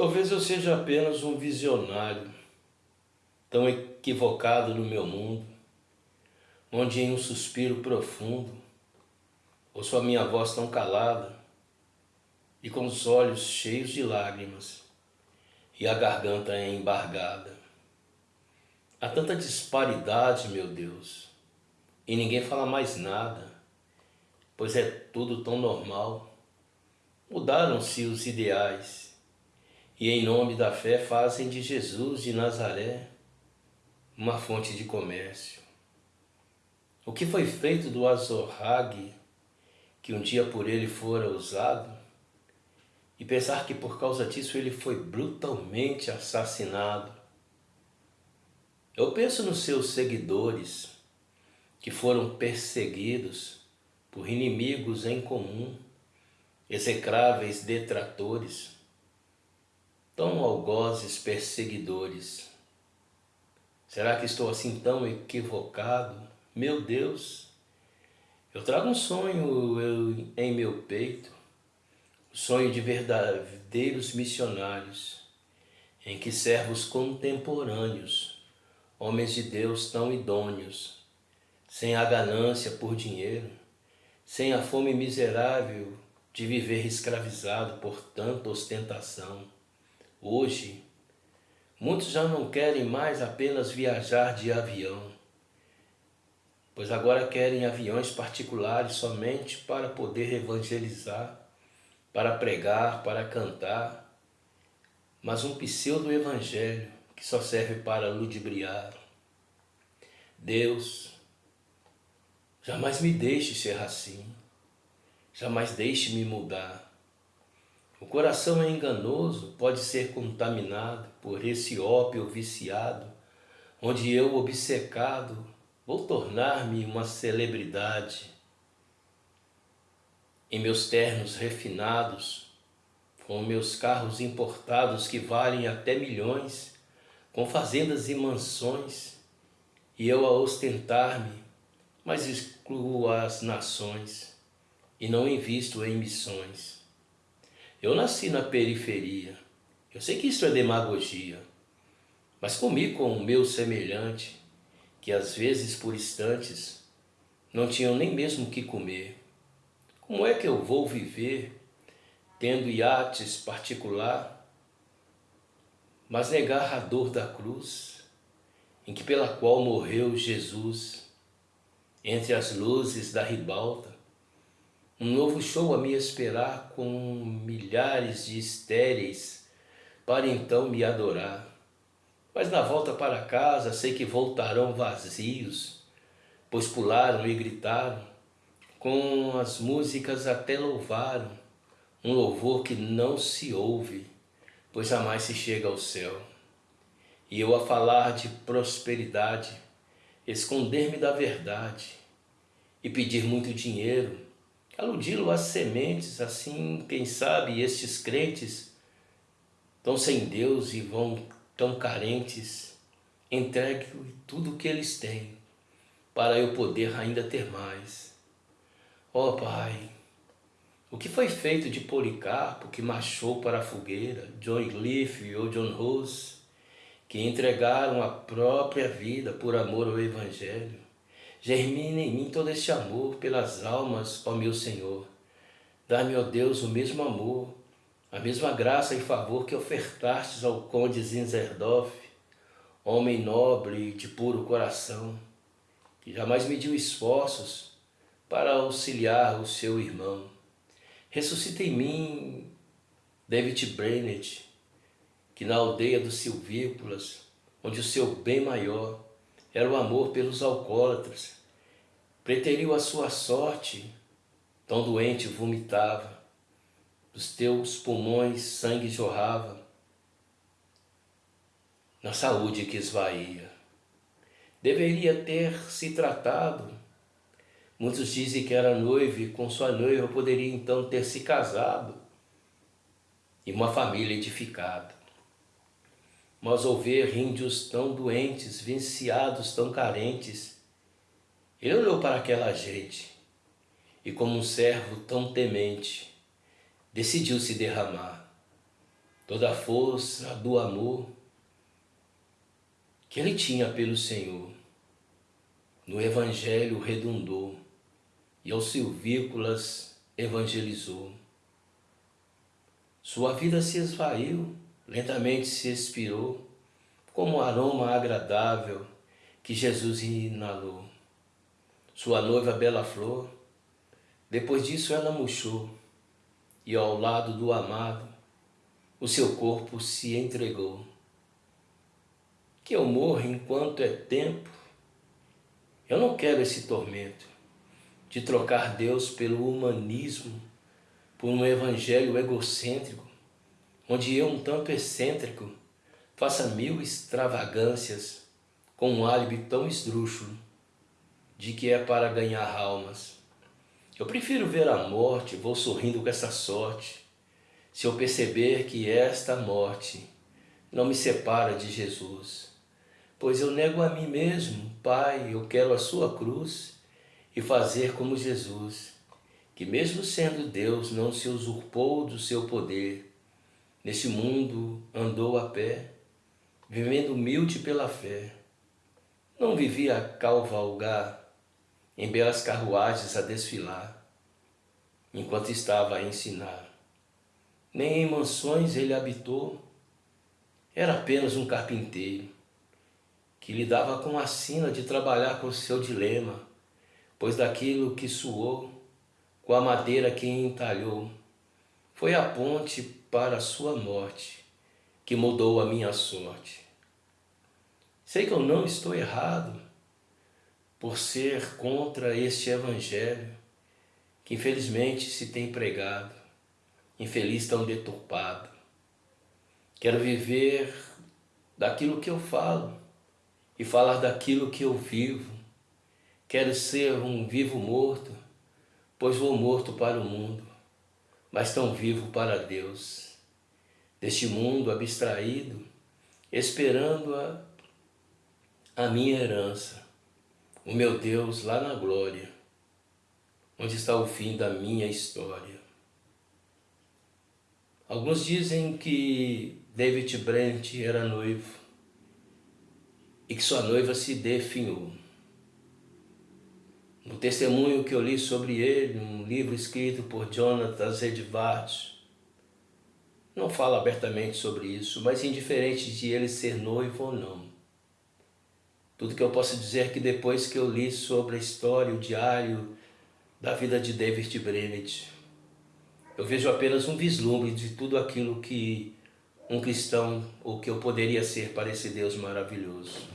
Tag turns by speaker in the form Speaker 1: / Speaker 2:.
Speaker 1: Talvez eu seja apenas um visionário, tão equivocado no meu mundo, onde em um suspiro profundo ouço a minha voz tão calada e com os olhos cheios de lágrimas e a garganta embargada. Há tanta disparidade, meu Deus, e ninguém fala mais nada, pois é tudo tão normal. Mudaram-se os ideais e em nome da fé fazem de Jesus de Nazaré uma fonte de comércio. O que foi feito do Azorrague, que um dia por ele fora usado, e pensar que por causa disso ele foi brutalmente assassinado. Eu penso nos seus seguidores, que foram perseguidos por inimigos em comum, execráveis detratores, tão algozes perseguidores. Será que estou assim tão equivocado? Meu Deus, eu trago um sonho eu, em meu peito, o sonho de verdadeiros missionários, em que servos contemporâneos, homens de Deus tão idôneos, sem a ganância por dinheiro, sem a fome miserável de viver escravizado por tanta ostentação, hoje Muitos já não querem mais apenas viajar de avião, pois agora querem aviões particulares somente para poder evangelizar, para pregar, para cantar, mas um pseudo-evangelho que só serve para ludibriar. Deus, jamais me deixe ser assim, jamais deixe me mudar. O coração é enganoso, pode ser contaminado por esse ópio viciado, onde eu, obcecado, vou tornar-me uma celebridade. Em meus ternos refinados, com meus carros importados que valem até milhões, com fazendas e mansões, e eu a ostentar-me, mas excluo as nações e não invisto em missões. Eu nasci na periferia. Eu sei que isso é demagogia. Mas comi com o meu semelhante, que às vezes por instantes não tinham nem mesmo o que comer. Como é que eu vou viver tendo iates particular, mas negar a dor da cruz, em que pela qual morreu Jesus, entre as luzes da ribalta, um novo show a me esperar com milhares de estéreis para então me adorar. Mas na volta para casa sei que voltarão vazios, pois pularam e gritaram, com as músicas até louvaram, um louvor que não se ouve, pois jamais se chega ao céu. E eu a falar de prosperidade, esconder-me da verdade e pedir muito dinheiro, aludi-lo às sementes, assim, quem sabe, estes crentes estão sem Deus e vão tão carentes, entregue tudo o que eles têm, para eu poder ainda ter mais. Ó oh, Pai, o que foi feito de Policarpo que marchou para a fogueira, John Cliff ou John Rose, que entregaram a própria vida por amor ao Evangelho? Germine em mim todo este amor pelas almas, ó meu Senhor. Dá-me, ó Deus, o mesmo amor, a mesma graça e favor que ofertastes ao conde Zinzerdorf, homem nobre e de puro coração, que jamais mediu esforços para auxiliar o seu irmão. Ressuscita em mim David Brennett, que na aldeia dos Silvícolas, onde o seu bem maior era o amor pelos alcoólatras. Preteriu a sua sorte, tão doente vomitava, dos teus pulmões sangue jorrava, na saúde que esvaía. Deveria ter se tratado. Muitos dizem que era noivo e com sua noiva poderia então ter se casado e uma família edificada mas ao ver índios tão doentes, viciados, tão carentes, ele olhou para aquela gente e, como um servo tão temente, decidiu se derramar. toda a força do amor que ele tinha pelo Senhor. No Evangelho redundou e aos silvícolas evangelizou. Sua vida se esvaiu, lentamente se expirou, como um aroma agradável que Jesus inalou. Sua noiva bela flor, depois disso ela murchou, e ao lado do amado, o seu corpo se entregou. Que eu morra enquanto é tempo, eu não quero esse tormento de trocar Deus pelo humanismo, por um evangelho egocêntrico, onde eu, um tanto excêntrico, faça mil extravagâncias com um álibi tão esdrúxulo de que é para ganhar almas. Eu prefiro ver a morte, vou sorrindo com essa sorte, se eu perceber que esta morte não me separa de Jesus. Pois eu nego a mim mesmo, Pai, eu quero a sua cruz e fazer como Jesus, que mesmo sendo Deus não se usurpou do seu poder, nesse mundo andou a pé, vivendo humilde pela fé. Não vivia a cavalgar, em belas carruagens a desfilar, enquanto estava a ensinar. Nem em mansões ele habitou, era apenas um carpinteiro, que lidava com a sina de trabalhar com seu dilema, pois daquilo que suou, com a madeira que entalhou, foi a ponte para a sua morte, que mudou a minha sorte. Sei que eu não estou errado por ser contra este evangelho que infelizmente se tem pregado, infeliz tão deturpado. Quero viver daquilo que eu falo e falar daquilo que eu vivo, Quero ser um vivo morto, pois vou morto para o mundo, mas tão vivo para Deus. Deste mundo abstraído, esperando a, a minha herança, o meu Deus lá na glória, onde está o fim da minha história. Alguns dizem que David Brent era noivo e que sua noiva se definhou. No testemunho que eu li sobre ele, um livro escrito por Jonathan Edwards, não fala abertamente sobre isso, mas indiferente de ele ser noivo ou não. Tudo que eu posso dizer é que depois que eu li sobre a história, o diário da vida de David Brennett, eu vejo apenas um vislumbre de tudo aquilo que um cristão, ou que eu poderia ser para esse Deus maravilhoso.